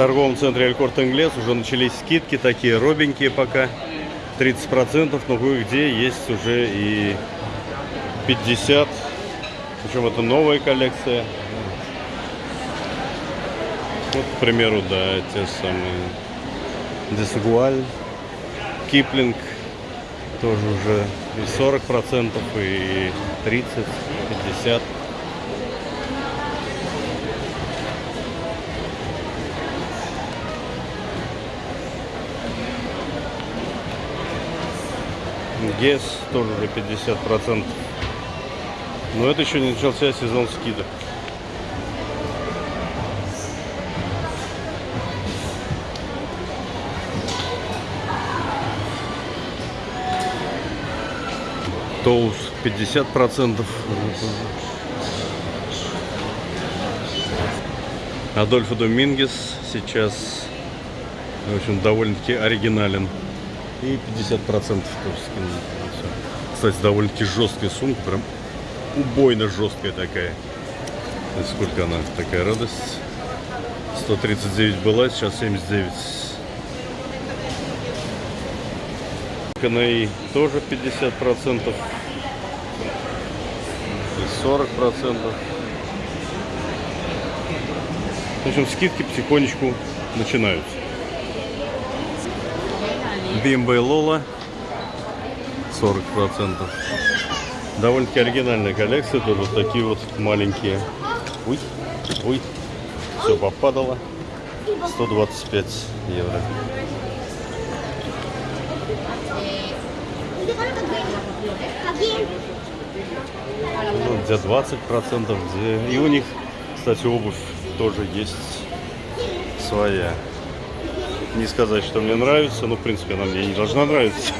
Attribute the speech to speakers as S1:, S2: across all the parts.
S1: торговом центре Алькорт Инглес уже начались скидки, такие робенькие пока. 30%, но кое-где есть уже и 50%. Причем это новая коллекция. Вот, к примеру, да, те самые Десагуаль, Киплинг, тоже уже и 40%, и 30%, 50%. ГЕС тоже уже 50%. Но это еще не начался сезон скидок. Тоус 50%. Адольфо Домингес сейчас, в общем, довольно-таки оригинален. И 50% тоже скинули. Кстати, довольно-таки жесткая сумка, прям убойно жесткая такая. Сколько она? Такая радость. 139 была, сейчас 79. КНИ тоже 50 процентов и 40 процентов в общем скидки потихонечку начинаются BMW Lola 40 процентов. Довольно-таки оригинальная коллекция тоже вот такие вот маленькие. Ой, ой, все попадало. 125 евро. Ну, где 20 процентов где и у них кстати обувь тоже есть своя не сказать что мне нравится но в принципе она мне не должна нравиться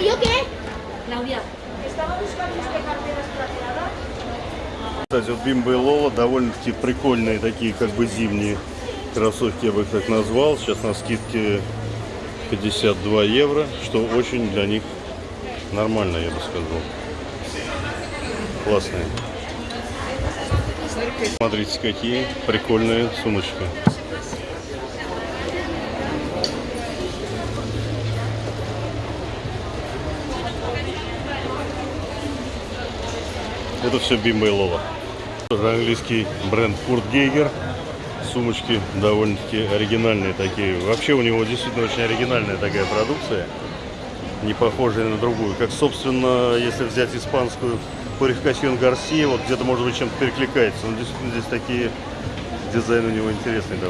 S2: ¿Y yo qué?
S3: Claudia,
S2: Estaba buscando este carteras plateadas.
S1: Кстати, вот Бимба и Лола довольно-таки прикольные такие, как бы зимние кроссовки, я бы их так назвал. Сейчас на скидке 52 евро, что очень для них нормально, я бы сказал. Классные. Смотрите, какие прикольные сумочки. Это все Бимба и Лола. Английский бренд Курт Гейгер. Сумочки довольно-таки оригинальные такие. Вообще у него действительно очень оригинальная такая продукция. Не похожая на другую. Как, собственно, если взять испанскую Пурификасьон Гарсия, вот где-то, может быть, чем-то перекликается. Но действительно здесь такие дизайны у него интересные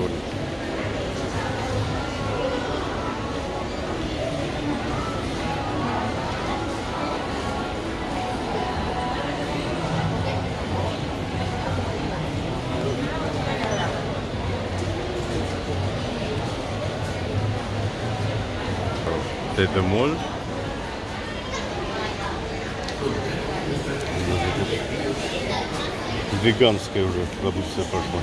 S1: довольно. Это моль. Веганская уже продукция пошла.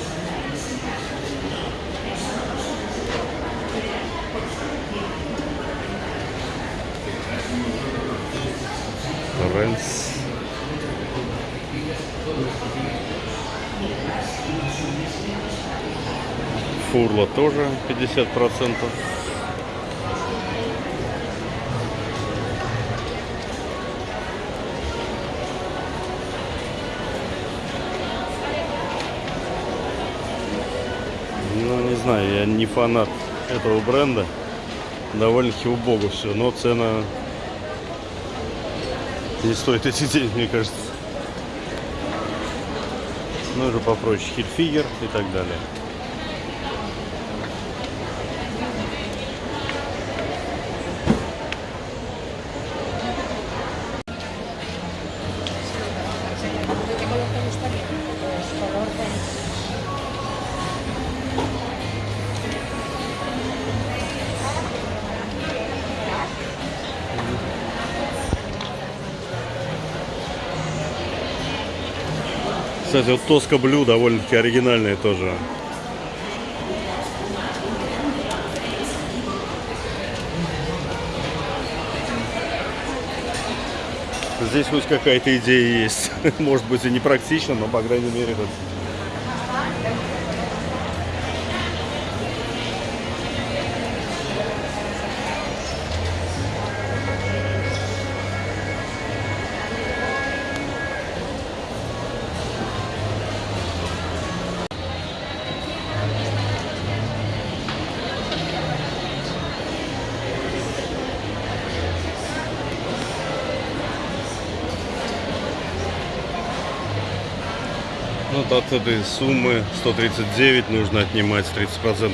S1: Рэнс. Фурла тоже 50 процентов. Знаю, я не фанат этого бренда. Довольно-таки убого все, но цена не стоит эти деньги, мне кажется. Ну, уже попроще. Хитфигер и так далее. Кстати, вот Тоска Блю довольно-таки оригинальная тоже. Здесь хоть какая-то идея есть. Может быть и не практично, но по крайней мере вот Вот от этой суммы 139 нужно отнимать 30%,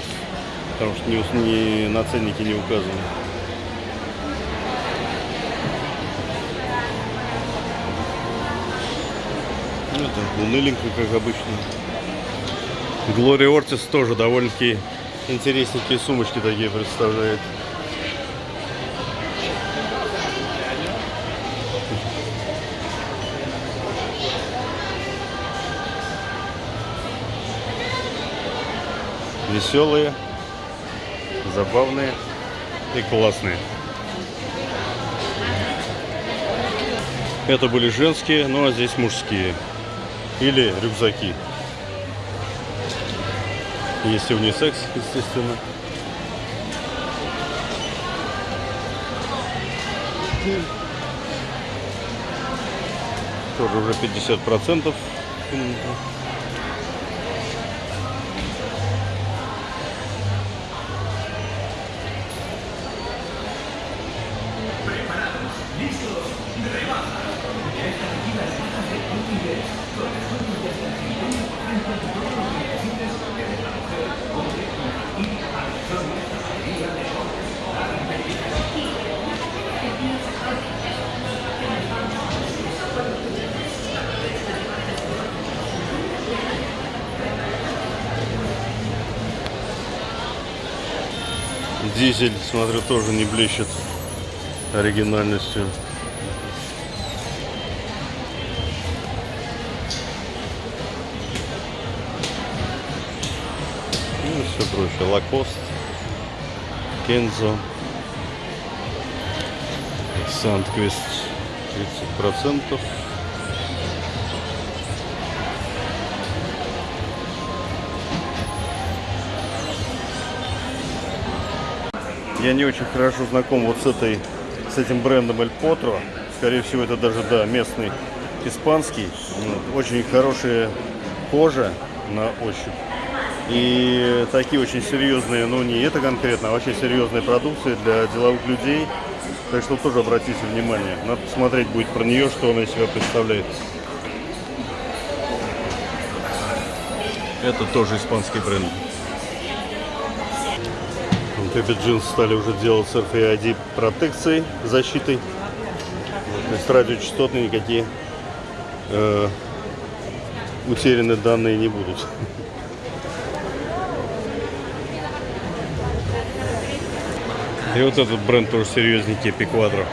S1: потому что не, не, на ценнике не указано. Ну, это уныленько, как обычно. Глория Ортис тоже довольно-таки интересненькие сумочки такие представляет. Веселые, забавные и классные. Это были женские, ну а здесь мужские. Или рюкзаки. Есть и унисекс, естественно. Тоже уже 50 процентов. Дизель, смотрю, тоже не блещет оригинальностью. Все прочее. Лакост, Кензо, Сандквест 30%. Я не очень хорошо знаком вот с этой, с этим брендом El Potro. Скорее всего, это даже, да, местный испанский. Очень хорошая кожа на ощупь. И такие очень серьезные, ну не это конкретно, а очень серьезные продукции для деловых людей. Так что тоже обратите внимание. Надо посмотреть будет про нее, что она из себя представляет. Это тоже испанский бренд. Pepe Jeans стали уже делать с RFID протекцией, защитой. То есть радиочастотные никакие э, утеряны данные не будут. И вот этот бренд тоже серьезненький, Пиквадро.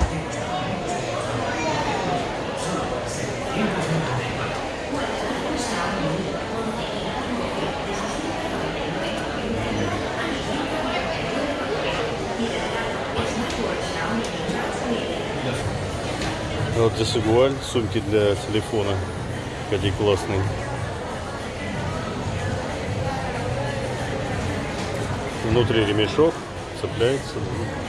S1: Вот здесь Игуаль, сумки для телефона. Какие классные. Внутри ремешок, some